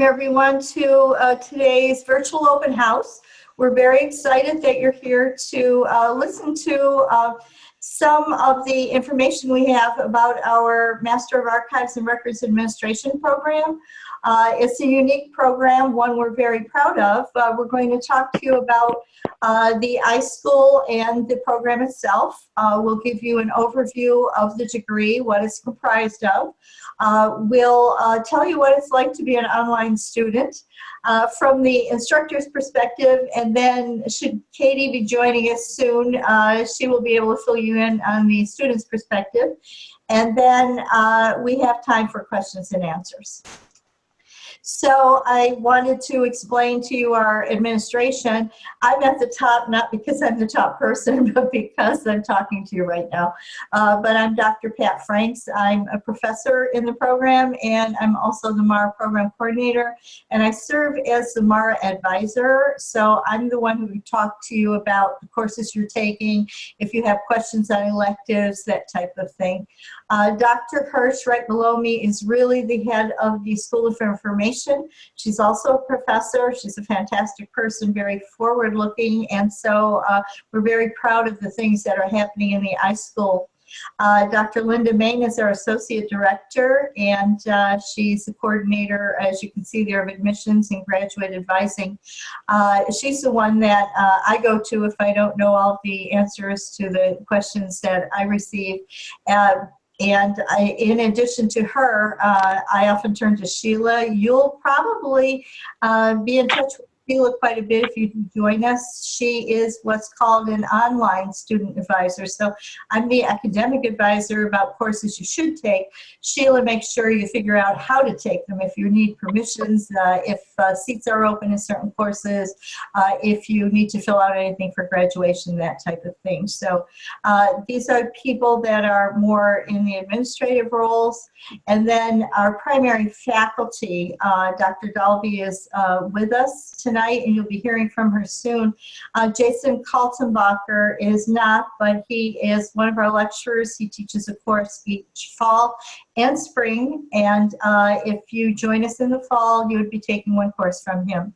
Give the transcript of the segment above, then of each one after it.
welcome everyone to uh, today's virtual open house. We're very excited that you're here to uh, listen to uh, some of the information we have about our Master of Archives and Records Administration program. Uh, it's a unique program, one we're very proud of. Uh, we're going to talk to you about uh, the iSchool and the program itself. Uh, we'll give you an overview of the degree, what it's comprised of. Uh, we'll uh, tell you what it's like to be an online student from the instructor's perspective, and then should Katie be joining us soon, she will be able to fill you in on the student's perspective. And then we have time for questions and answers. So I wanted to explain to you our administration. I'm at the top, not because I'm the top person, but because I'm talking to you right now. Uh, but I'm Dr. Pat Franks. I'm a professor in the program, and I'm also the MARA program coordinator, and I serve as the MARA advisor. So I'm the one who would talk to you about the courses you're taking, if you have questions on electives, that type of thing. Uh, Dr. Hirsh, right below me, is really the head of the School of Information. She's also a professor. She's a fantastic person, very forward looking, and so uh, we're very proud of the things that are happening in the iSchool. Uh, Dr. Linda Main is our Associate Director, and uh, she's the coordinator, as you can see there, of admissions and graduate advising. Uh, she's the one that uh, I go to if I don't know all the answers to the questions that I receive. And I, in addition to her, uh, I often turn to Sheila. You'll probably uh, be in touch with Sheila quite a bit if you join us. She is what's called an online student advisor. So I'm the academic advisor about courses you should take. Sheila makes sure you figure out how to take them if you need permissions, uh, if uh, seats are open in certain courses, uh, if you need to fill out anything for graduation, that type of thing. So uh, these are people that are more in the administrative roles. And then our primary faculty, uh, Dr. Daulby is uh, with us tonight tonight, and you'll be hearing from her soon. Uh, Jason Kaltenbacher is not, but he is one of our lecturers. He teaches a course each fall and spring, and uh, if you join us in the fall, you would be taking one course from him.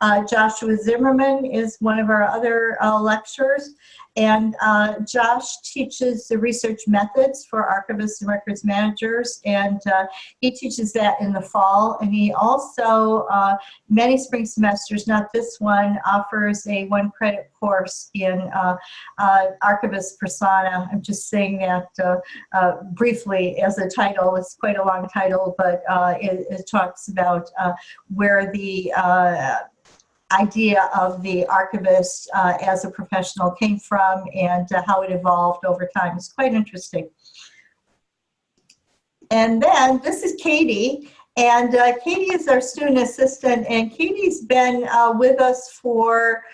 Uh, Joshua Zimmerman is one of our other uh, lecturers, and uh, Josh teaches the research methods for archivists and records managers, and uh, he teaches that in the fall. And he also, uh, many spring semesters, not this one, offers a one credit course in uh, uh, archivist persona. I'm just saying that uh, briefly as a title. It's quite a long title, but it, it, talks about where the idea of the archivist uh, as a professional came from and uh, how it evolved over time. is quite interesting. And then this is Katie. And uh, Katie is our student assistant and Katie's been uh, with us for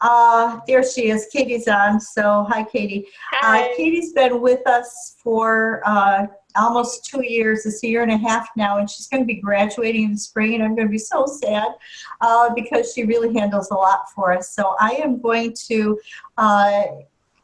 uh, there she is. Katie's on. So hi, Katie. Uh, hi. Uh, Katie's been with us for uh, almost two years. It's a year and a half now, and she's going to be graduating in the spring, and I'm going to be so sad uh, because she really handles a lot for us. So I am going to uh,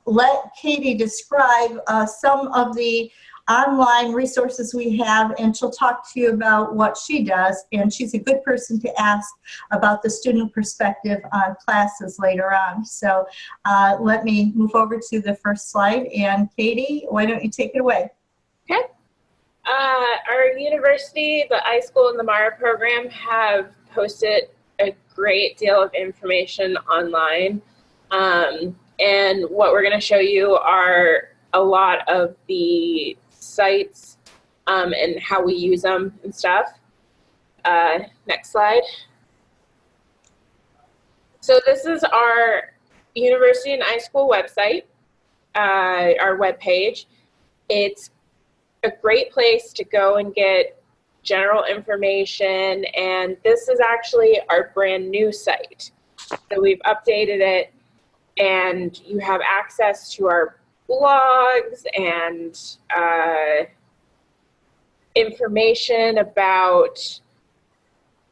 let Katie describe uh, some of the online resources we have and she'll talk to you about what she does and she's a good person to ask about the student perspective on classes later on. So uh, let me move over to the first slide and Katie, why don't you take it away? Okay. Uh, our university, the iSchool and the MARA program have posted a great deal of information online. Um, and what we're going to show you are a lot of the sites um, and how we use them and stuff. Uh, next slide. So this is our University and iSchool website, uh, our web page. It's a great place to go and get general information and this is actually our brand new site. So we've updated it and you have access to our blogs and uh, information about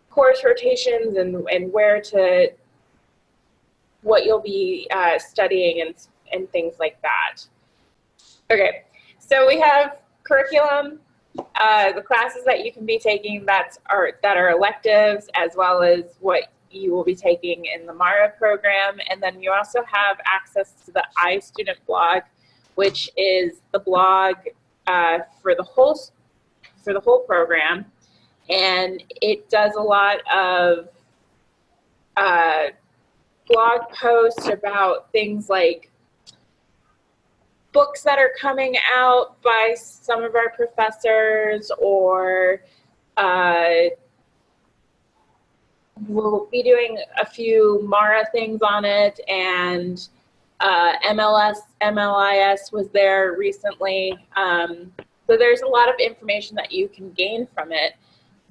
course rotations and, and where to, what you'll be uh, studying and, and things like that. Okay, so we have curriculum, uh, the classes that you can be taking that's are that are electives, as well as what you will be taking in the MARA program, and then you also have access to the iStudent blog, which is the blog uh, for the whole for the whole program, and it does a lot of uh, blog posts about things like books that are coming out by some of our professors or uh, we'll be doing a few Mara things on it and uh, MLS, MLIS was there recently. Um, so there's a lot of information that you can gain from it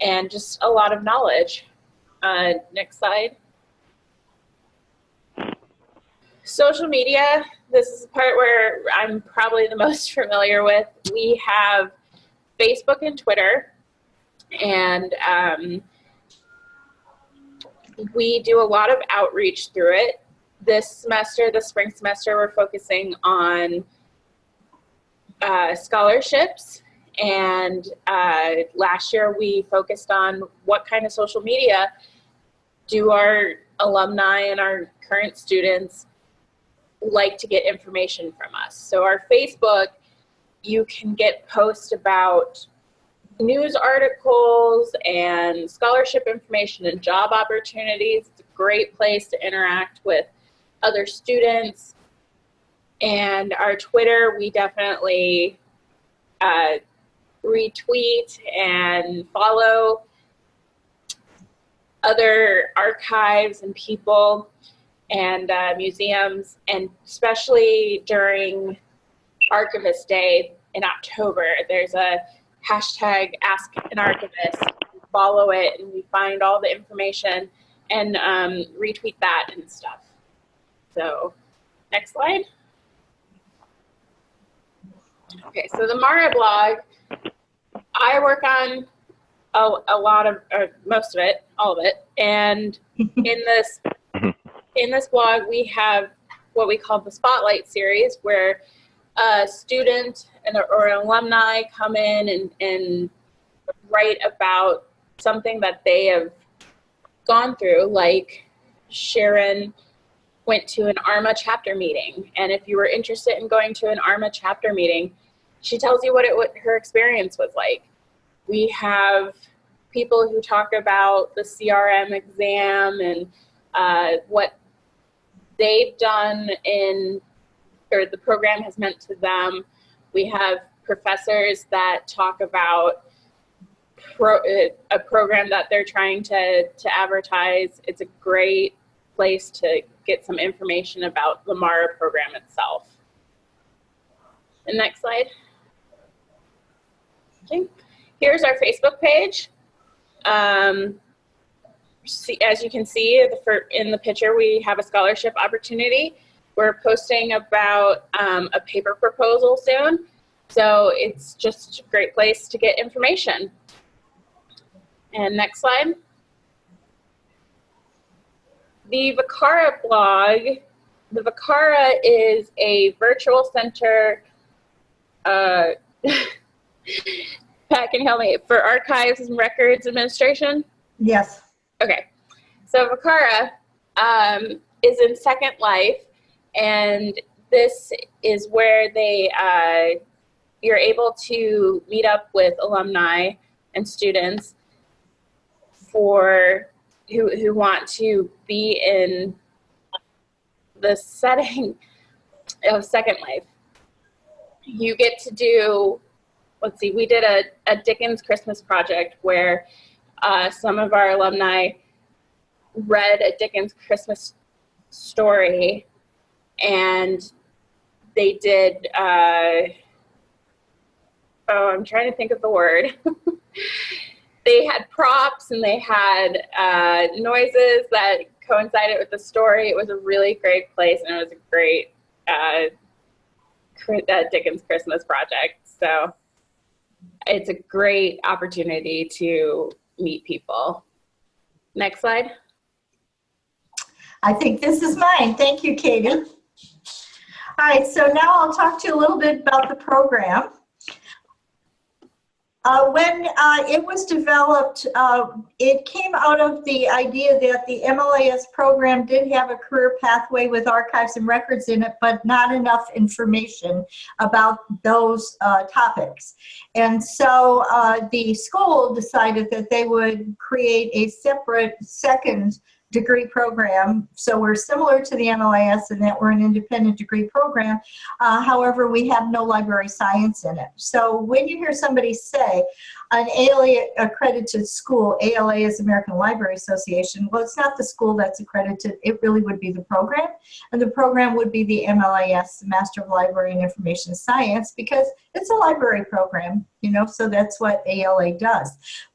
and just a lot of knowledge. Uh, next slide. Social media, this is the part where I'm probably the most familiar with. We have Facebook and Twitter, and um, we do a lot of outreach through it. This semester, the spring semester, we're focusing on uh, scholarships, and uh, last year we focused on what kind of social media do our alumni and our current students like to get information from us. So our Facebook, you can get posts about news articles and scholarship information and job opportunities. It's a great place to interact with other students. And our Twitter, we definitely uh, retweet and follow other archives and people and uh, museums, and especially during Archivist Day in October, there's a hashtag Ask an Archivist. Follow it, and we find all the information and um, retweet that and stuff. So, next slide. Okay, so the Mara blog, I work on a, a lot of, or most of it, all of it, and in this in this blog, we have what we call the Spotlight series, where a student and, or an alumni come in and, and write about something that they have gone through, like Sharon went to an ARMA chapter meeting. And if you were interested in going to an ARMA chapter meeting, she tells you what, it, what her experience was like. We have people who talk about the CRM exam and uh, what they've done in, or the program has meant to them. We have professors that talk about pro, a program that they're trying to, to advertise. It's a great place to get some information about the MARA program itself. The next slide. Okay. Here's our Facebook page. Um, see, as you can see in the picture, we have a scholarship opportunity. We're posting about um, a paper proposal soon. So it's just a great place to get information. And next slide. The Vicara blog, the Vicara is a virtual center, uh, Pat, can help me, for archives and records administration? Yes. Okay, so Vicara um, is in Second Life, and this is where they uh, you're able to meet up with alumni and students for who who want to be in the setting of Second Life. You get to do, let's see, we did a, a Dickens Christmas project where uh, some of our alumni read a Dickens Christmas story and they did, uh, oh, I'm trying to think of the word. they had props and they had uh, noises that coincided with the story. It was a really great place and it was a great uh, uh Dickens Christmas project. So it's a great opportunity to meet people. Next slide. I think this is mine. Thank you, Katie. All right, so now I'll talk to you a little bit about the program. Uh, when uh, it was developed, uh, it came out of the idea that the MLIS program did have a career pathway with archives and records in it, but not enough information about those uh, topics. And so uh, the school decided that they would create a separate second degree program. So we're similar to the MLIS in that we're an independent degree program. Uh, however, we have no library science in it. So when you hear somebody say an ALA accredited school, ALA is American Library Association, well, it's not the school that's accredited. It really would be the program. And the program would be the MLIS, Master of Library and Information Science, because it's a library program, you know, so that's what ALA does.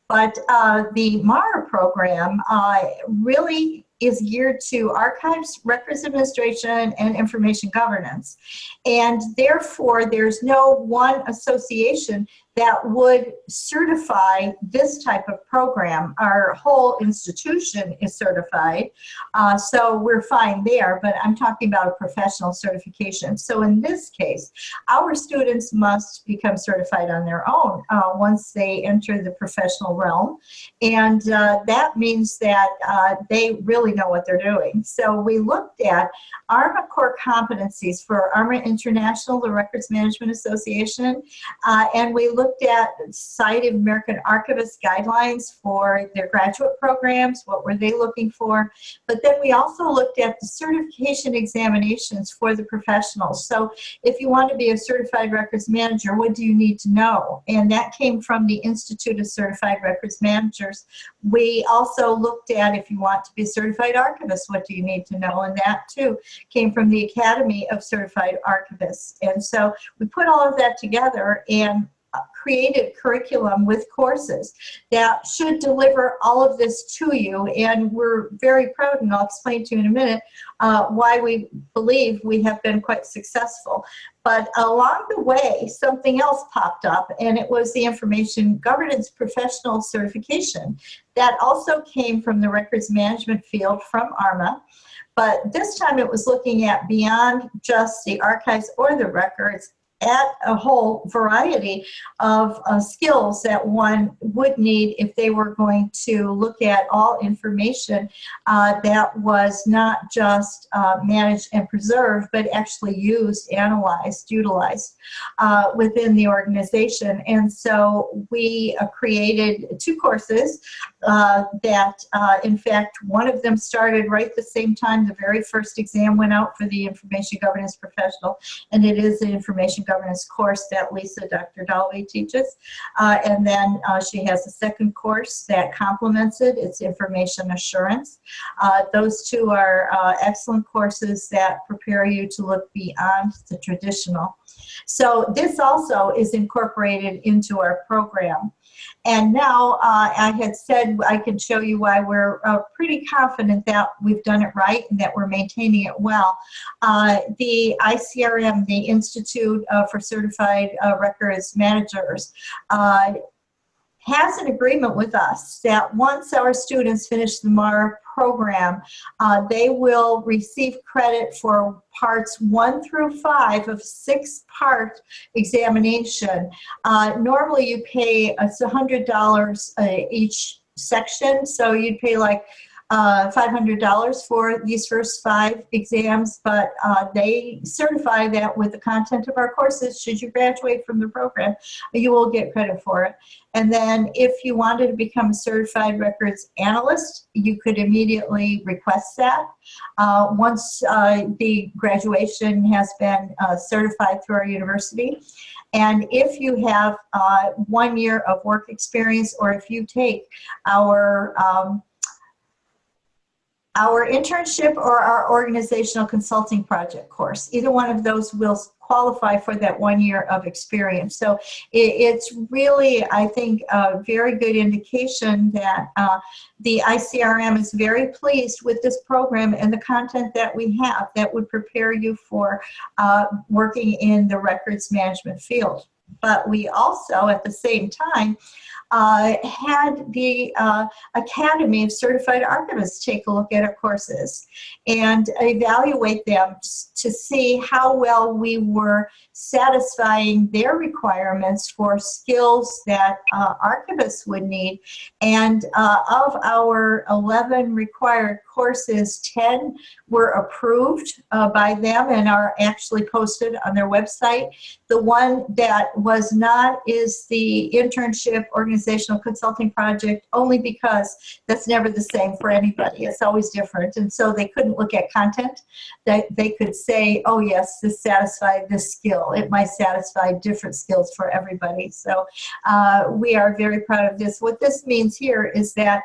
But uh, the MARA program uh, really is geared to archives, records administration, and information governance. And therefore, there's no one association that would certify this type of program. Our whole institution is certified, uh, so we're fine there, but I'm talking about a professional certification. So in this case, our students must become certified on their own uh, once they enter the professional realm, and uh, that means that uh, they really know what they're doing. So we looked at ARMA core competencies for ARMA International, the Records Management Association, uh, and we looked looked at Society of American Archivists guidelines for their graduate programs, what were they looking for, but then we also looked at the certification examinations for the professionals. So if you want to be a certified records manager, what do you need to know? And that came from the Institute of Certified Records Managers. We also looked at if you want to be a certified archivist, what do you need to know? And that too came from the Academy of Certified Archivists. And so we put all of that together and created curriculum with courses that should deliver all of this to you. And we're very proud and I'll explain to you in a minute uh, why we believe we have been quite successful. But along the way something else popped up and it was the information governance professional certification that also came from the records management field from ARMA. But this time it was looking at beyond just the archives or the records at a whole variety of uh, skills that one would need if they were going to look at all information uh, that was not just uh, managed and preserved, but actually used, analyzed, utilized uh, within the organization. And so we uh, created two courses uh, that, in fact, one of them started right the same time the very first exam went out for the information governance professional, and it is the information governance course that Lisa, Dr. Daulby teaches. Uh, and then uh, she has a second course that complements it. It's information assurance. Uh, those two are uh, excellent courses that prepare you to look beyond the traditional. So this also is incorporated into our program. And now uh, I had said I can show you why we're uh, pretty confident that we've done it right and that we're maintaining it well. Uh, the ICRM, the Institute uh, for Certified uh, Records Managers, uh, has an agreement with us that once our students finish the MAR program, uh, they will receive credit for parts one through five of six part examination. Uh, normally you pay it's $100 uh, each section, so you'd pay like uh, $500 for these first five exams, but uh, they certify that with the content of our courses, should you graduate from the program, you will get credit for it. And then if you wanted to become a certified records analyst, you could immediately request that. Uh, once uh, the graduation has been uh, certified through our university, and if you have uh, one year of work experience or if you take our um, our internship or our organizational consulting project course. Either one of those will qualify for that one year of experience. So it, it's really, I think, a very good indication that uh, the ICRM is very pleased with this program and the content that we have that would prepare you for uh, working in the records management field. But we also, at the same time, uh, had the uh, Academy of Certified Archivists take a look at our courses and evaluate them to see how well we were satisfying their requirements for skills that uh, archivists would need. And uh, of our 11 required courses, 10 were approved uh, by them and are actually posted on their website. The one that was not is the internship organizational consulting project only because that's never the same for anybody. It's always different. And so they couldn't look at content. They, they could say, oh yes, this satisfied this skill. It might satisfy different skills for everybody. So uh, we are very proud of this. What this means here is that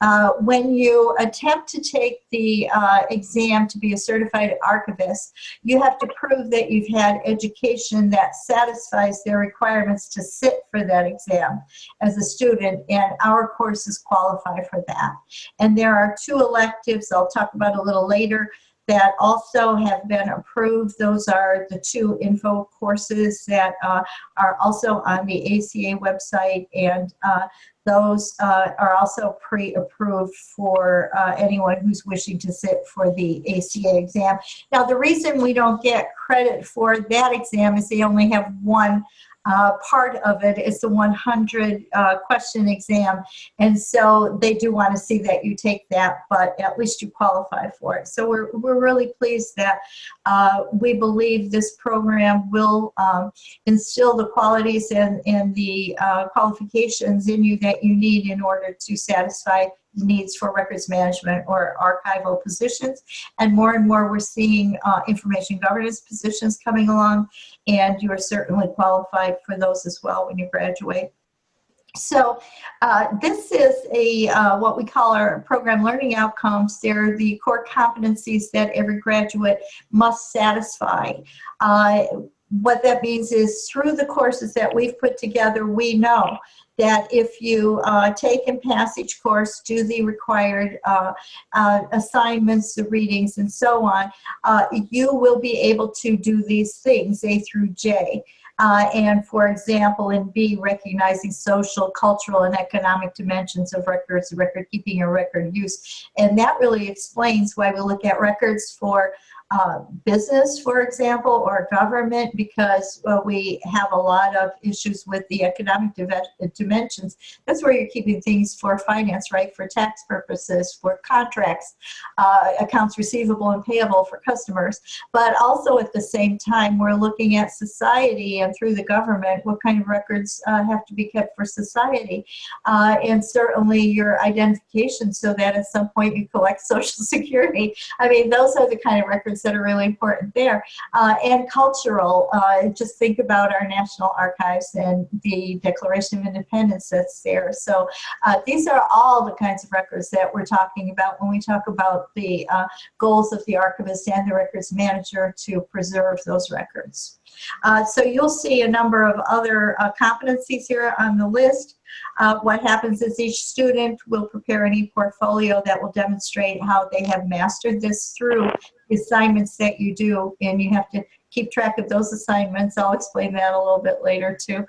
uh, when you attempt to take the uh, exam to be a certified archivist, you have to prove that you've had education that satisfies their requirements to sit for that exam as a student, and our courses qualify for that. And there are two electives I'll talk about a little later that also have been approved. Those are the two info courses that uh, are also on the ACA website and uh, those uh, are also pre-approved for uh, anyone who's wishing to sit for the ACA exam. Now the reason we don't get credit for that exam is they only have one uh, part of it is the 100 uh, question exam. And so they do want to see that you take that, but at least you qualify for it. So we're, we're really pleased that uh, we believe this program will um, instill the qualities and, and the uh, qualifications in you that you need in order to satisfy needs for records management or archival positions. And more and more we're seeing uh, information governance positions coming along and you are certainly qualified for those as well when you graduate. So uh, this is a uh, what we call our program learning outcomes. They're the core competencies that every graduate must satisfy. Uh, what that means is through the courses that we've put together, we know that if you uh, take and pass each course, do the required uh, uh, assignments, the readings, and so on, uh, you will be able to do these things, A through J. Uh, and for example, in B, recognizing social, cultural, and economic dimensions of records, record keeping, or record use. And that really explains why we look at records for uh, business, for example, or government, because we have a lot of issues with the economic dimensions. That's where you're keeping things for finance, right? For tax purposes, for contracts, uh, accounts receivable and payable for customers. But also at the same time, we're looking at society and through the government, what kind of records uh, have to be kept for society. Uh, and certainly your identification so that at some point you collect social security. I mean, those are the kind of records that are really important there. Uh, and cultural, uh, just think about our National Archives and the Declaration of Independence that's there. So uh, these are all the kinds of records that we're talking about when we talk about the uh, goals of the archivist and the records manager to preserve those records. Uh, so you'll see a number of other uh, competencies here on the list. Uh, what happens is each student will prepare any portfolio that will demonstrate how they have mastered this through the assignments that you do, and you have to keep track of those assignments. I'll explain that a little bit later too.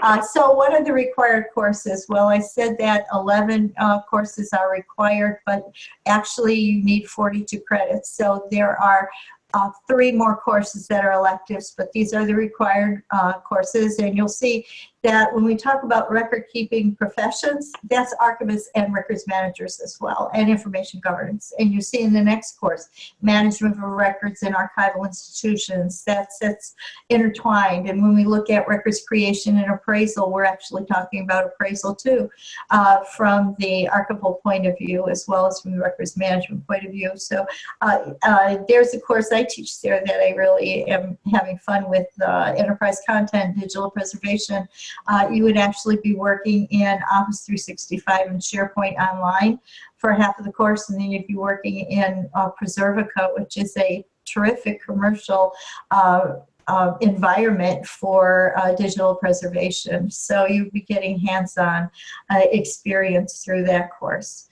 Uh, so what are the required courses? Well, I said that 11 uh, courses are required, but actually you need 42 credits. So there are uh, three more courses that are electives, but these are the required uh, courses. And you'll see that when we talk about record keeping professions, that's archivists and records managers as well, and information governance. And you see in the next course, management of records in archival institutions, that's, that's intertwined. And when we look at records creation and appraisal, we're actually talking about appraisal too, uh, from the archival point of view, as well as from the records management point of view. So uh, uh, there's a course I teach there that I really am having fun with, uh, enterprise content, digital preservation, uh, you would actually be working in Office 365 and SharePoint Online for half of the course, and then you'd be working in uh, Preservica, which is a terrific commercial uh, uh, environment for uh, digital preservation. So you'd be getting hands-on uh, experience through that course.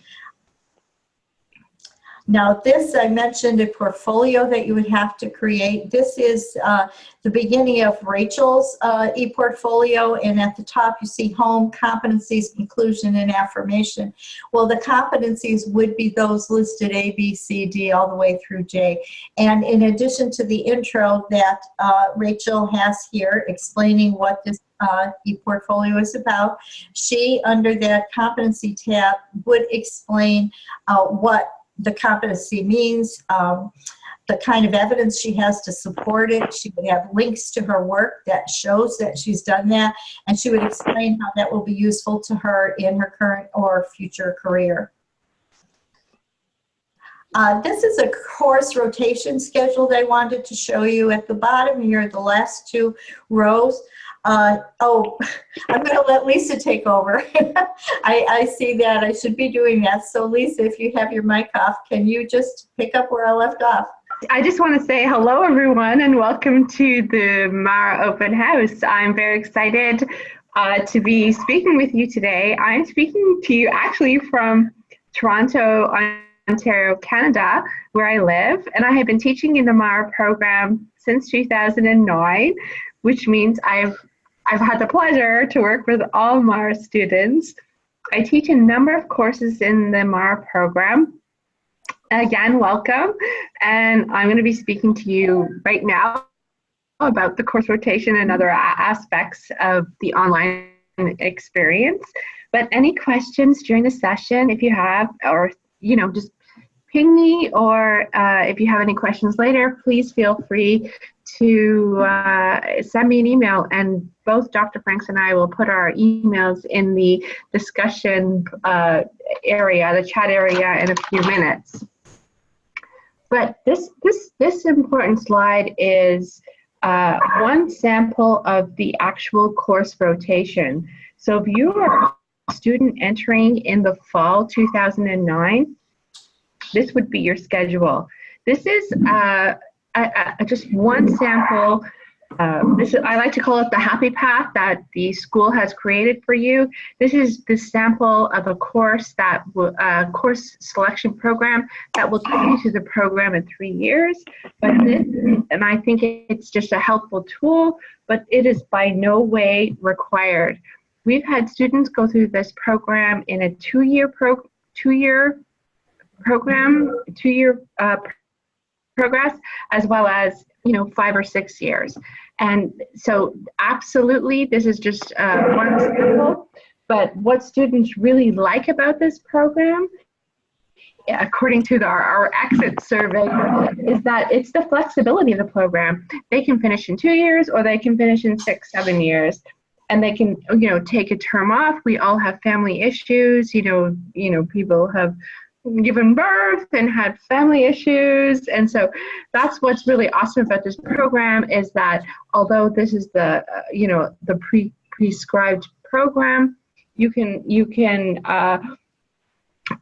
Now this, I mentioned a portfolio that you would have to create. This is uh, the beginning of Rachel's uh, e-portfolio and at the top you see home, competencies, inclusion, and affirmation. Well, the competencies would be those listed A, B, C, D, all the way through J. And in addition to the intro that uh, Rachel has here explaining what this uh, e-portfolio is about, she, under that competency tab, would explain uh, what the competency means, um, the kind of evidence she has to support it. She would have links to her work that shows that she's done that, and she would explain how that will be useful to her in her current or future career. Uh, this is a course rotation schedule that I wanted to show you at the bottom here, the last two rows. Uh, oh, I'm going to let Lisa take over. I, I see that. I should be doing that. So Lisa, if you have your mic off, can you just pick up where I left off? I just want to say hello, everyone, and welcome to the Mara Open House. I'm very excited uh, to be speaking with you today. I'm speaking to you actually from Toronto, Ontario, Canada, where I live, and I have been teaching in the Mara program since 2009, which means I've I've had the pleasure to work with all Mara students. I teach a number of courses in the Mara program. Again, welcome. And I'm going to be speaking to you right now about the course rotation and other aspects of the online experience. But any questions during the session, if you have, or, you know, just ping me, or uh, if you have any questions later, please feel free to uh, send me an email and both Dr. Franks and I will put our emails in the discussion uh, area, the chat area in a few minutes. But this, this, this important slide is uh, one sample of the actual course rotation. So if you are a student entering in the fall 2009, this would be your schedule. This is uh, just one sample. Uh, this is, I like to call it the happy path that the school has created for you. This is the sample of a course that uh, course selection program that will take you to the program in three years. But this, and I think it's just a helpful tool, but it is by no way required. We've had students go through this program in a two-year pro two-year program, two-year uh, progress, as well as you know five or six years. And so absolutely, this is just uh, one example. But what students really like about this program according to the, our, our, exit survey, is that it's the flexibility of the program. They can finish in two years or they can finish in six, seven years. And they can, you know, take a term off. We all have family issues. You know, you know, people have given birth and had family issues. And so that's what's really awesome about this program is that although this is the uh, you know the pre prescribed program you can you can uh,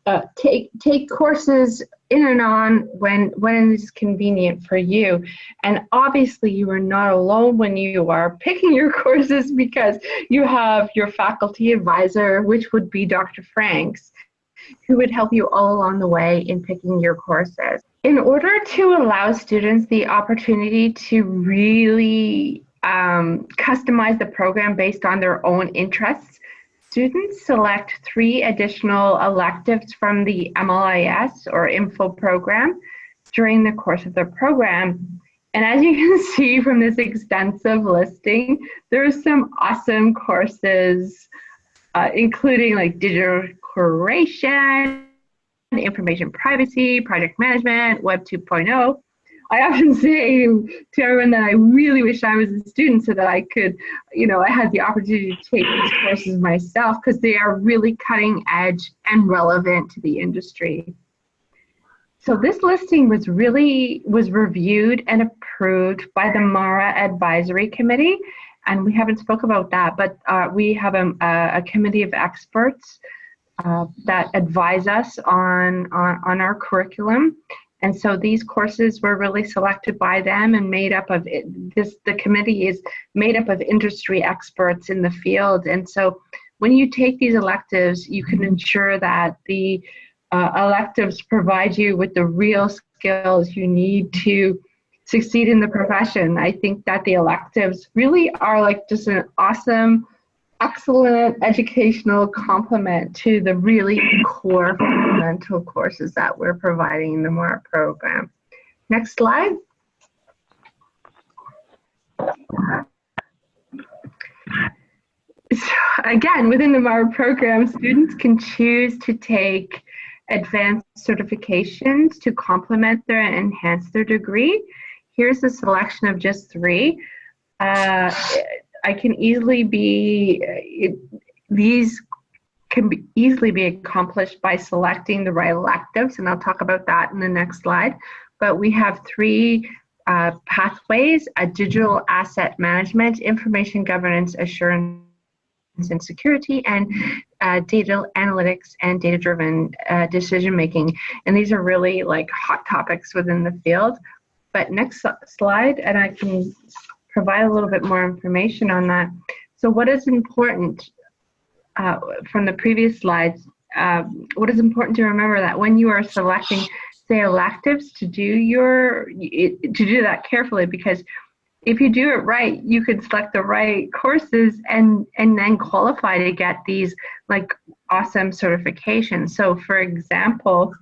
uh, take take courses in and on when when it's convenient for you. And obviously you are not alone when you are picking your courses because you have your faculty advisor which would be dr franks who would help you all along the way in picking your courses. In order to allow students the opportunity to really um, customize the program based on their own interests, students select three additional electives from the MLIS or info program during the course of the program. And as you can see from this extensive listing, there are some awesome courses, uh, including like digital curation, information privacy, project management, Web 2.0. I often say to everyone that I really wish I was a student so that I could, you know, I had the opportunity to take these courses myself because they are really cutting edge and relevant to the industry. So this listing was really, was reviewed and approved by the MARA Advisory Committee. And we haven't spoke about that, but uh, we have a, a committee of experts uh, that advise us on, on, on our curriculum. And so these courses were really selected by them and made up of it, this. The committee is made up of industry experts in the field. And so when you take these electives, you can ensure that the uh, electives provide you with the real skills you need to succeed in the profession. I think that the electives really are like just an awesome, excellent educational complement to the really core fundamental courses that we're providing in the MARA program. Next slide. So again, within the MARA program, students can choose to take advanced certifications to complement their and enhance their degree. Here's a selection of just three. Uh, I can easily be, it, these can be easily be accomplished by selecting the right electives, and I'll talk about that in the next slide. But we have three uh, pathways, a digital asset management, information governance assurance and security, and uh, data analytics and data-driven uh, decision-making. And these are really like hot topics within the field. But next slide, and I can provide a little bit more information on that. So what is important uh, from the previous slides, um, what is important to remember that when you are selecting, say, electives to do your, to do that carefully because if you do it right, you could select the right courses and and then qualify to get these like awesome certifications. So for example,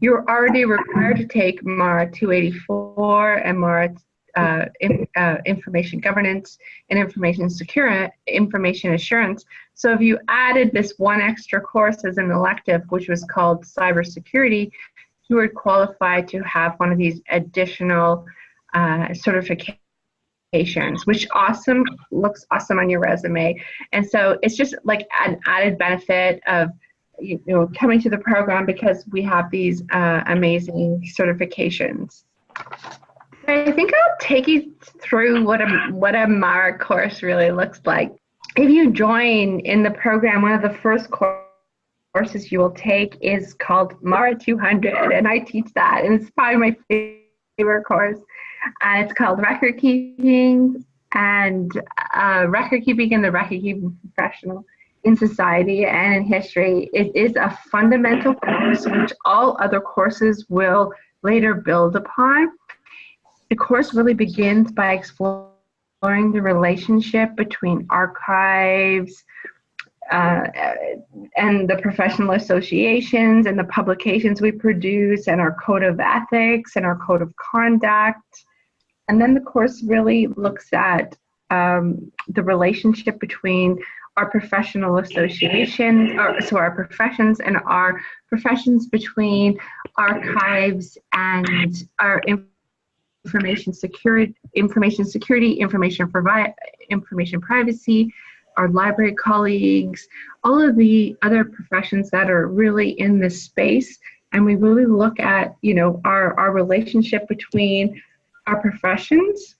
you're already required to take MARA 284 and MARA uh, in, uh, information governance and information secure information assurance. So if you added this one extra course as an elective, which was called cybersecurity, you would qualify to have one of these additional uh, certifications, which awesome looks awesome on your resume. And so it's just like an added benefit of you know coming to the program because we have these uh, amazing certifications. I think I'll take you through what a what a MARA course really looks like. If you join in the program, one of the first courses you will take is called MARA 200, and I teach that, and it's probably my favorite course. And it's called record keeping and uh, record keeping and the record keeping professional in society and in history. It is a fundamental course which all other courses will later build upon. The course really begins by exploring the relationship between archives, uh, and the professional associations and the publications we produce and our code of ethics and our code of conduct. And then the course really looks at um, the relationship between our professional associations, or, so our professions and our professions between archives and our information security, information security, information information privacy, our library colleagues, all of the other professions that are really in this space. And we really look at, you know, our, our relationship between our professions.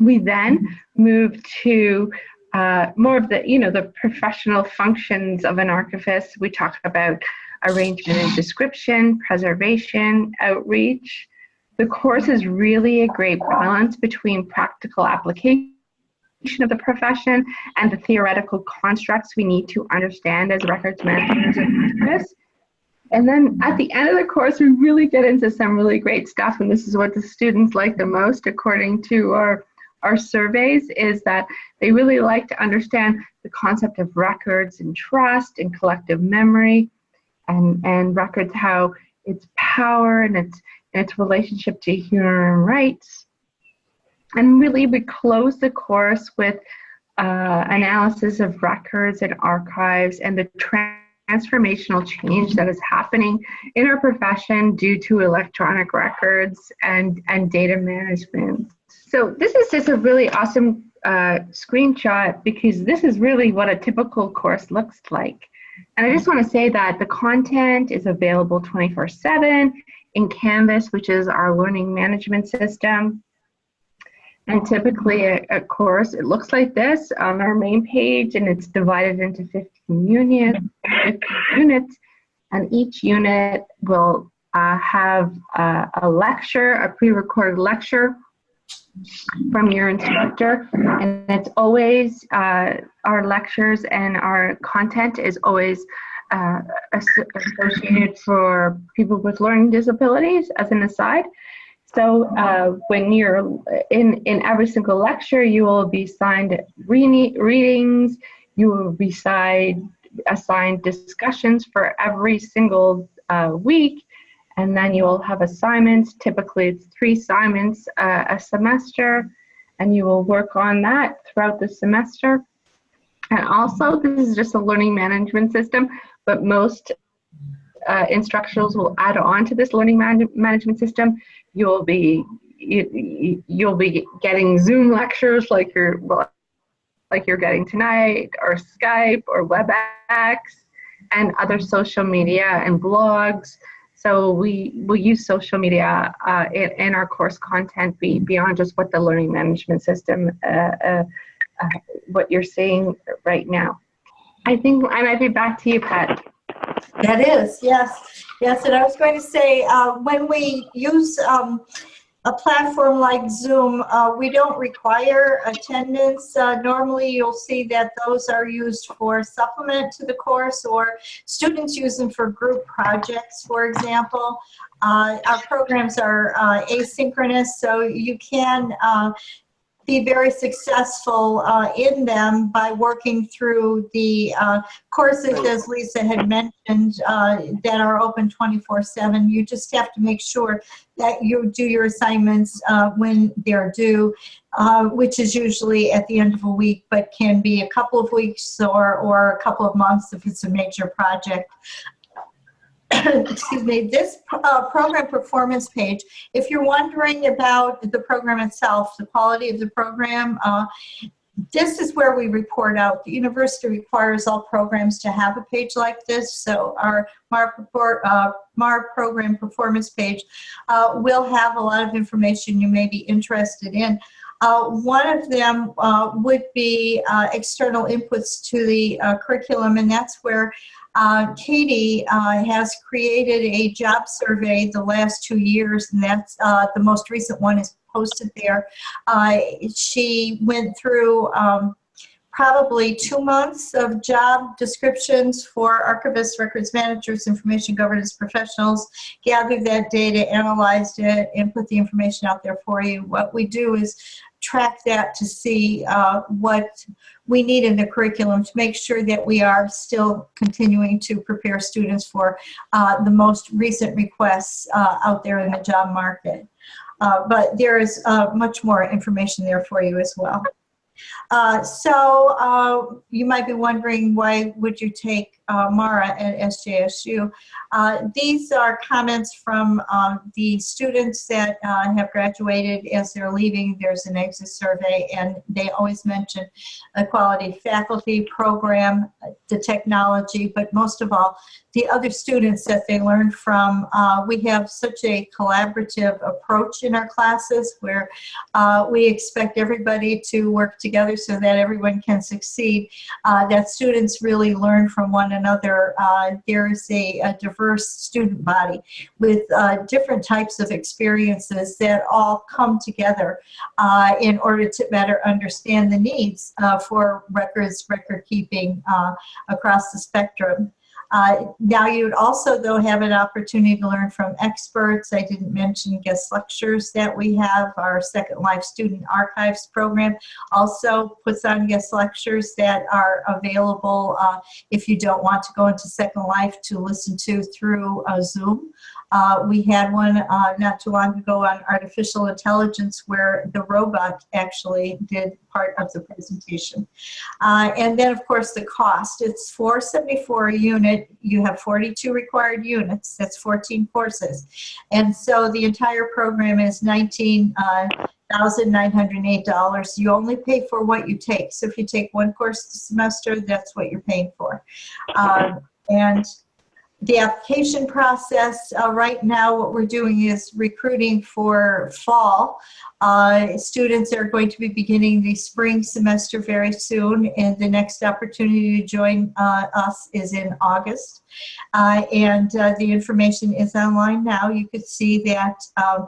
We then move to uh, more of the, you know, the professional functions of an archivist. We talk about arrangement and description, preservation, outreach. The course is really a great balance between practical application of the profession and the theoretical constructs we need to understand as records managers and archivists. And then at the end of the course, we really get into some really great stuff. And this is what the students like the most, according to our, our surveys, is that they really like to understand the concept of records and trust and collective memory and, and records, how its power and its, its relationship to human rights. And really, we close the course with uh, analysis of records and archives and the transformational change that is happening in our profession due to electronic records and, and data management. So this is just a really awesome uh, screenshot because this is really what a typical course looks like. And I just want to say that the content is available 24 7 in Canvas, which is our learning management system. And typically a, course, it looks like this on our main page and it's divided into 15 units, 15 units and each unit will uh, have a lecture, a pre-recorded lecture from your instructor. And it's always, uh, our lectures and our content is always uh, associated for people with learning disabilities as an aside. So uh, when you're in, in every single lecture, you will be assigned re- readings, you will be assigned, assigned discussions for every single uh, week, and then you will have assignments. Typically, it's three assignments uh, a semester, and you will work on that throughout the semester. And also, this is just a learning management system, but most uh, instructionals will add on to this learning man- management system. You'll be you, you'll be getting Zoom lectures like you're well, like you're getting tonight, or Skype, or WebEx, and other social media and blogs. So we will use social media uh, in, in our course content be, beyond just what the learning management system, uh, uh, uh, what you're seeing right now. I think I might be back to you, Pat. That is, yes. Yes, and I was going to say, uh, when we use um, a platform like Zoom, uh, we don't require attendance. Uh, Normally, you'll see that those are used for supplement to the course, or students use them for group projects, for example. Uh, Our programs are uh, asynchronous, so you can uh, be very successful uh, in them by working through the uh, courses, as Lisa had mentioned, uh, that are open 24/7. You just have to make sure that you do your assignments uh, when they're due, uh, which is usually at the end of a week, but can be a couple of weeks or, or a couple of months if it's a major project. Excuse me, this uh, program performance page, if you're wondering about the program itself, the quality of the program, uh, this is where we report out. The university requires all programs to have a page like this. So our MAR, report, uh, MAR program performance page uh, will have a lot of information you may be interested in. Uh, one of them uh, would be uh, external inputs to the uh, curriculum, and that's where uh, Katie uh, has created a job survey the last two years, and that's uh, the most recent one is posted there. Uh, she went through um, probably two months of job descriptions for archivists, records managers, information governance professionals, gathered that data, analyzed it, and put the information out there for you. What we do is track that to see uh, what we need in the curriculum to make sure that we are still continuing to prepare students for uh, the most recent requests uh, out there in the job market. Uh, but there is uh, much more information there for you as well. Uh, so uh, you might be wondering why would you take uh, MARA at SJSU? Uh, these are comments from um, the students that uh, have graduated as they're leaving. There's an exit survey and they always mention a quality faculty program, the technology, but most of all, the other students that they learn from. Uh, we have such a collaborative approach in our classes where uh, we expect everybody to work together so that everyone can succeed, uh, that students really learn from one another. Uh, there is a, a, diverse student body with uh, different types of experiences that all come together uh, in order to better understand the needs for records, record keeping across the spectrum. Uh, now you would also though have an opportunity to learn from experts. I didn't mention guest lectures that we have. Our Second Life Student Archives program also puts on guest lectures that are available uh, if you don't want to go into Second Life to listen to through uh, Zoom. Uh, we had one uh, not too long ago on artificial intelligence where the robot actually did part of the presentation. Uh, and then of course the cost, it's 474 a unit. You have 42 required units, that's 14 courses. And so the entire program is 19, uh, $1,908. You only pay for what you take. So if you take one course a semester, that's what you're paying for. Um, and the application process uh, right now what we're doing is recruiting for fall. Uh, students are going to be beginning the spring semester very soon and the next opportunity to join uh, us is in August. Uh, and uh, the information is online now. You could see that um,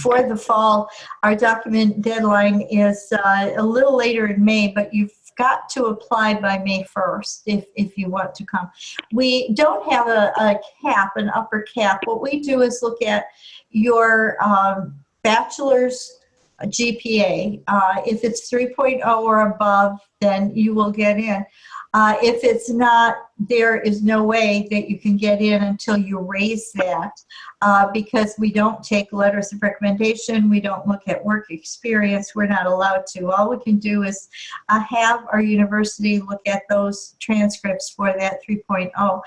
for the fall, our document deadline is uh, a little later in May, but you've got to apply by May 1st if, if you want to come. We don't have a, a cap, an upper cap. What we do is look at your um, bachelor's GPA. Uh, if it's 3.0 or above, then you will get in. Uh, if it's not, there is no way that you can get in until you raise that uh, because we don't take letters of recommendation. We don't look at work experience. We're not allowed to. All we can do is uh, have our university look at those transcripts for that 3.0.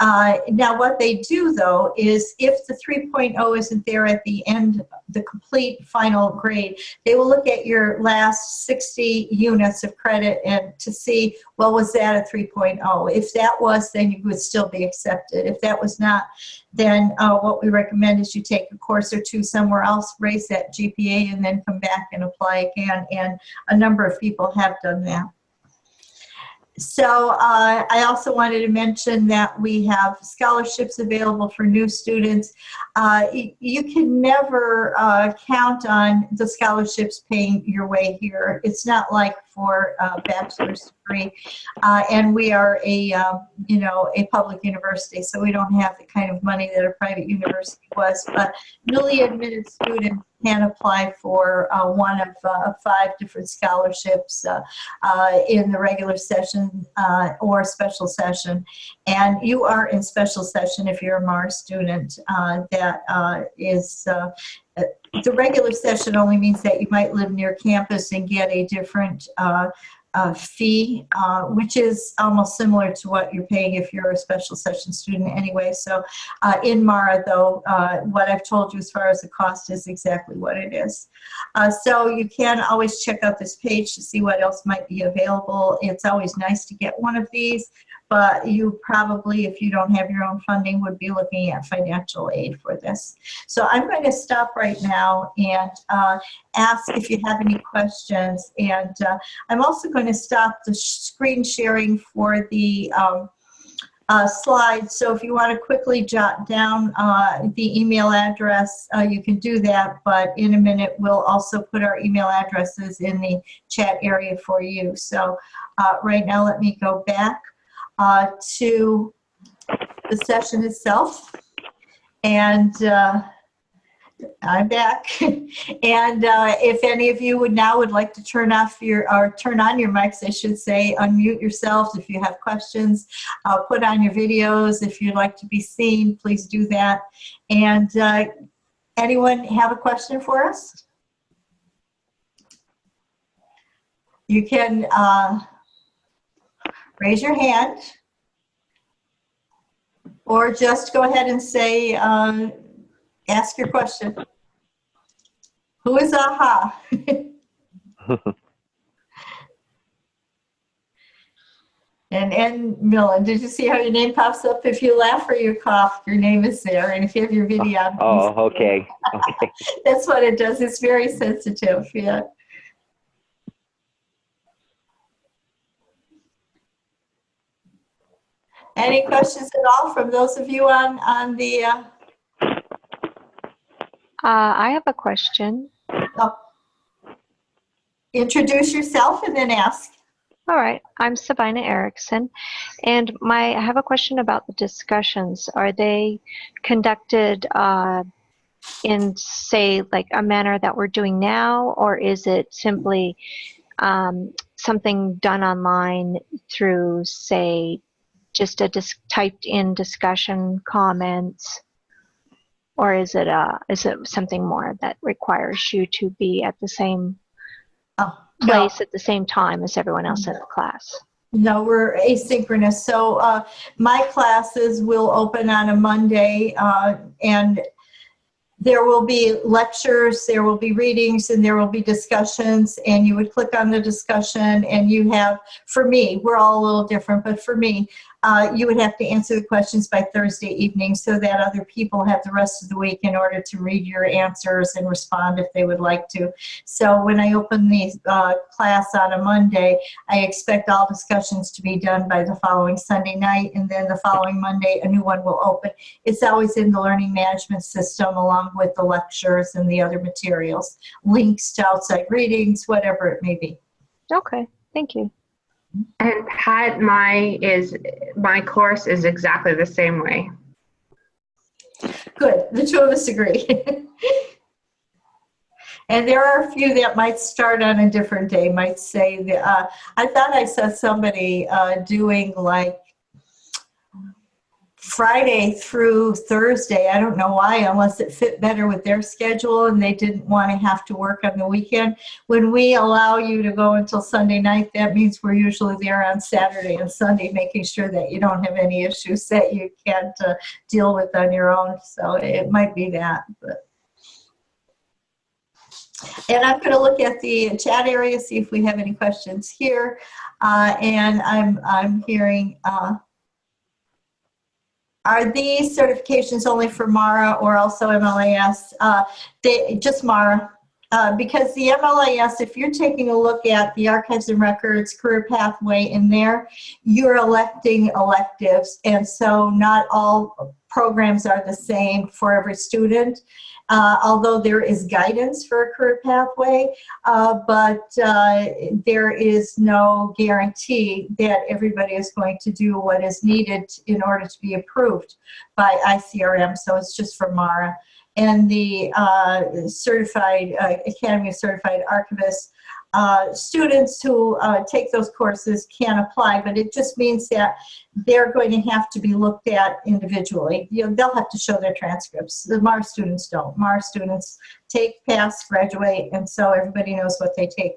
Uh, now what they do though is if the 3.0 isn't there at the end, the complete final grade, they will look at your last 60 units of credit and to see, well, was that a 3.0? If that was, then you would still be accepted. If that was not, then uh, what we recommend is you take a course or two somewhere else, raise that GPA, and then come back and apply again. And a number of people have done that. So uh, I also wanted to mention that we have scholarships available for new students. Uh, you can never uh, count on the scholarships paying your way here. It's not like for a bachelor's degree. Uh, and we are a, um, you know, a public university, so we don't have the kind of money that a private university was. But newly admitted students can apply for uh, one of uh, five different scholarships uh, uh, in the regular session uh, or special session. And you are in special session if you're a Mars student. that is the regular session only means that you might live near campus and get a different uh, uh, fee, uh, which is almost similar to what you're paying if you're a special session student anyway. So uh, in MARA, though, uh, what I've told you as far as the cost is exactly what it is. Uh, so you can always check out this page to see what else might be available. It's always nice to get one of these but you probably, if you don't have your own funding, would be looking at financial aid for this. So I'm going to stop right now and uh, ask if you have any questions. And uh, I'm also going to stop the screen sharing for the um, uh, slides. So if you want to quickly jot down uh, the email address, uh, you can do that. But in a minute, we'll also put our email addresses in the chat area for you. So uh, right now, let me go back uh, to the session itself. And uh, I'm back. and uh, if any of you would now would like to turn off your, or turn on your mics, I should say, unmute yourselves if you have questions, uh, put on your videos. If you'd like to be seen, please do that. And uh, anyone have a question for us? You can uh, raise your hand or just go ahead and say, um, ask your question. Who is AHA? and and Millen, did you see how your name pops up? If you laugh or you cough, your name is there. And if you have your video Oh, okay. okay. that's what it does. It's very sensitive. Yeah. Any questions at all from those of you on, on the, uh, Uh, I have a question. oh. introduce yourself and then ask. All right, I'm Sabina Erickson, and my I have a question about the discussions. Are they conducted uh, in, say, like a manner that we're doing now, or is it simply um, something done online through, say, just a dis- typed in discussion comments? Or is it uh is it something more that requires you to be at the same Oh, no. place at the same time as everyone else in the class? No, we're asynchronous. So uh, my classes will open on a Monday uh, and there will be lectures, there will be readings, and there will be discussions. And you would click on the discussion and you have, for me, we're all a little different, but for me, uh, you would have to answer the questions by Thursday evening so that other people have the rest of the week in order to read your answers and respond if they would like to. So when I open the uh, class on a Monday, I expect all discussions to be done by the following Sunday night, and then the following Monday, a new one will open. It's always in the learning management system along with the lectures and the other materials, links to outside readings, whatever it may be. Okay, thank you. And Pat, my is my course is exactly the same way. Good, the two of us agree. And there are a few that might start on a different day, might say, that, uh, I thought I saw somebody uh, doing like Friday through Thursday. I don't know why, unless it fit better with their schedule and they didn't want to have to work on the weekend. When we allow you to go until Sunday night, that means we're usually there on Saturday and Sunday, making sure that you don't have any issues that you can't uh, deal with on your own. So it might be that, but. And I'm going to look at the chat area, see if we have any questions here. Uh, and I'm, I'm hearing, uh, are these certifications only for MARA or also MLIS? Uh, they, just MARA. Uh, because the MLIS, if you're taking a look at the archives and records career pathway in there, you're electing electives. And so not all programs are the same for every student uh, although there is guidance for a career pathway, uh, but uh, there is no guarantee that everybody is going to do what is needed in order to be approved by ICRM. So it's just for MARA. And the uh, certified uh, Academy of Certified Archivists uh, students who uh, take those courses can apply, but it just means that they're going to have to be looked at individually. You know, they'll have to show their transcripts. The MAR students don't. MAR students take, pass, graduate, and so everybody knows what they take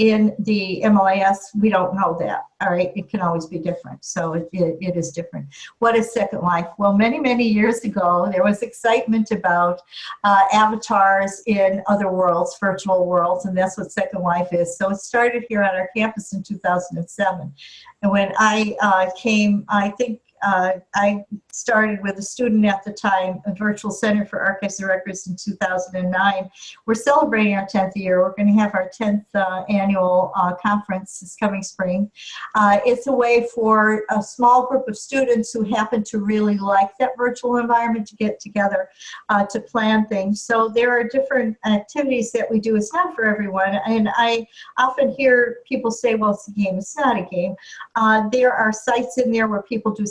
in the MLIS, we don't know that, all right? It can always be different, so it, it, it is different. What is Second Life? Well, many, many years ago, there was excitement about uh, avatars in other worlds, virtual worlds, and that's what Second Life is. So it started here on our campus in 2007. And when I uh, came, I think uh, I started with a student at the time, a virtual center for archives and records in 2009. We're celebrating our 10th year. We're going to have our 10th uh, annual uh, conference this coming spring. Uh, it's a way for a small group of students who happen to really like that virtual environment to get together uh, to plan things. So there are different activities that we do. It's not for everyone. And I often hear people say, well, it's a game. It's not a game. Uh, there are sites in there where people do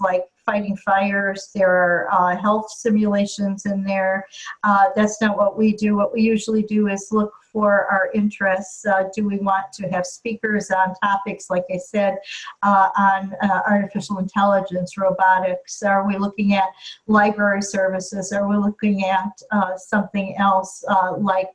like fighting fires. There are uh, health simulations in there. Uh, that's not what we do. What we usually do is look for our interests. Uh, do we want to have speakers on topics, like I said, uh, on uh, artificial intelligence, robotics? Are we looking at library services? Are we looking at uh, something else like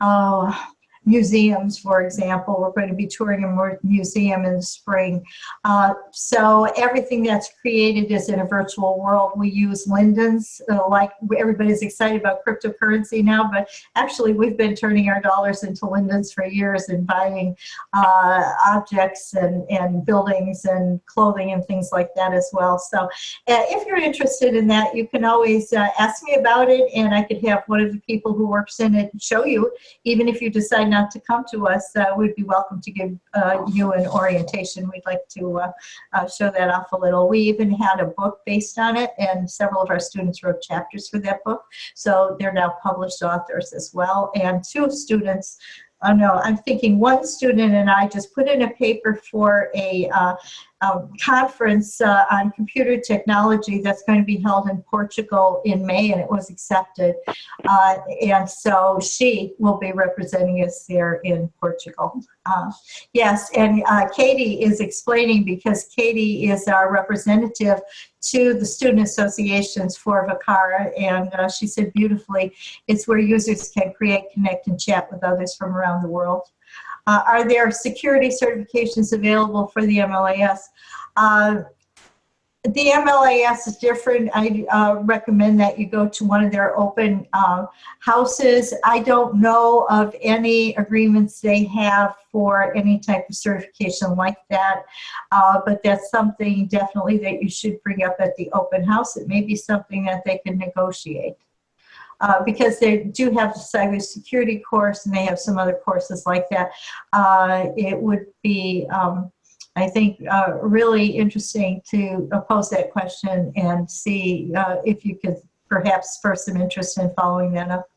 oh, museums, for example. We're going to be touring a museum in the spring. Uh, so everything that's created is in a virtual world. We use Lindens, uh, like everybody's excited about cryptocurrency now, but actually we've been turning our dollars into Lindens for years and buying uh, objects and, and buildings and clothing and things like that as well. So uh, if you're interested in that, you can always uh, ask me about it and I could have one of the people who works in it show you, even if you decide not to come to us, uh, we'd be welcome to give uh, you an orientation. We'd like to uh, show that off a little. We even had a book based on it, and several of our students wrote chapters for that book. So they're now published authors as well. And two students Oh know, I'm thinking one student and I just put in a paper for a uh, um, conference uh, on computer technology that's going to be held in Portugal in May and it was accepted. Uh, and so she will be representing us there in Portugal. Uh, yes, and uh, Katie is explaining because Katie is our representative to the student associations for VCARA and uh, she said beautifully, it's where users can create, connect, and chat with others from around the world. Uh, are there security certifications available for the MLIS? Uh, the MLIS is different. I uh, recommend that you go to one of their open uh, houses. I don't know of any agreements they have for any type of certification like that, uh, but that's something definitely that you should bring up at the open house. It may be something that they can negotiate. Uh, because they do have the cybersecurity course and they have some other courses like that. Uh, it would be um, I think uh, really interesting to pose that question and see uh, if you could perhaps spur some interest in following that up.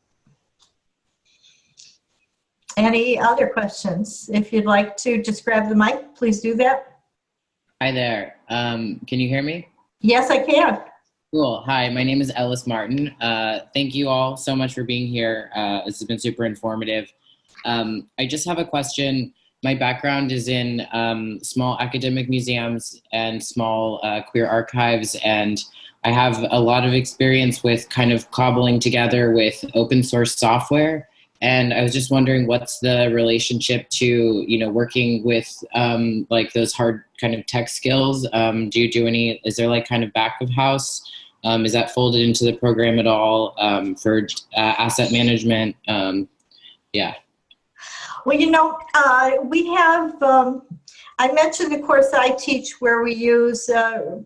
Any other questions? If you'd like to just grab the mic, please do that. Hi there. Um, can you hear me? Yes, I can. Cool. Hi, my name is Ellis Martin. Uh, thank you all so much for being here. Uh, this has been super informative. Um, I just have a question. My background is in um, small academic museums and small uh, queer archives, and I have a lot of experience with kind of cobbling together with open source software. And I was just wondering what's the relationship to, you know, working with um, like those hard kind of tech skills. Um, do you do any, is there like kind of back of house? Um, is that folded into the program at all um, for uh, asset management? Um, yeah. Well, you know, uh, we have, um, I mentioned the course I teach where we use uh,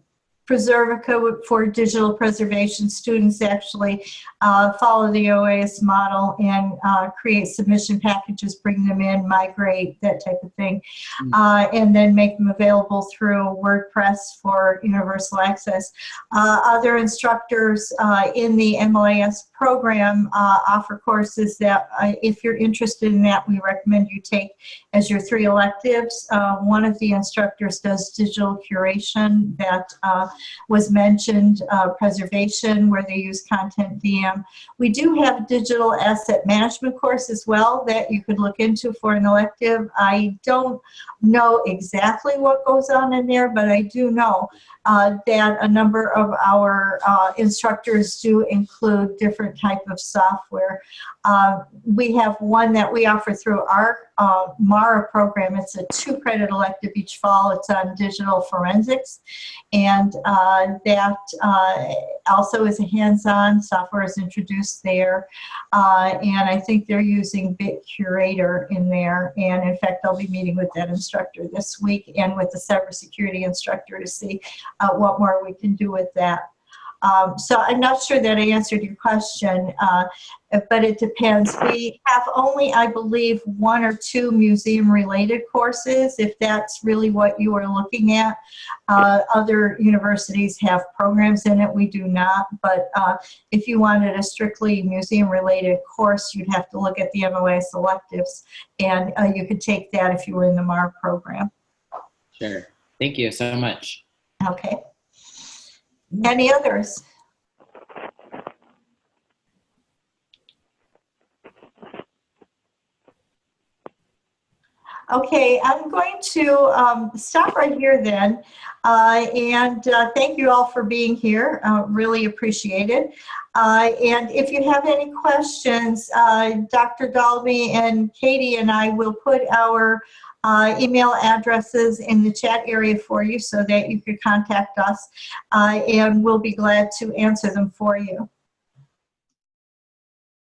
Preservica for digital preservation. Students actually uh, follow the OAIS model and uh, create submission packages, bring them in, migrate, that type of thing, Mm. uh, and then make them available through WordPress for universal access. Uh, other instructors uh, in the MLIS program uh, offer courses that, uh, if you're interested in that, we recommend you take as your three electives. Uh, one of the instructors does digital curation that uh, was mentioned, uh, preservation, where they use CONTENTdm. We do have digital asset management course as well that you could look into for an elective. I don't know exactly what goes on in there, but I do know uh, that a number of our uh, instructors do include different type of software. Uh, we have one that we offer through our uh, MARA program. It's a two credit elective each fall. It's on digital forensics. And uh, that uh, also is a hands-on software is introduced there. Uh, and I think they're using BitCurator in there. And in fact, I'll be meeting with that instructor this week and with the cybersecurity instructor to see uh, what more we can do with that. Um, so I'm not sure that I answered your question, uh, but it depends. We have only, I believe, one or two museum-related courses, if that's really what you are looking at. Uh, other universities have programs in it, we do not, but uh, if you wanted a strictly museum-related course, you'd have to look at the MOA selectives, and uh, you could take that if you were in the MAR program. Sure. Thank you so much. Okay. Any others? Okay, I'm going to um, stop right here then. Uh, and uh, thank you all for being here. Uh, really appreciate it. Uh, and if you have any questions, uh, Dr. Daulby and Katie and I will put our uh, email addresses in the chat area for you so that you could contact us uh, and we'll be glad to answer them for you.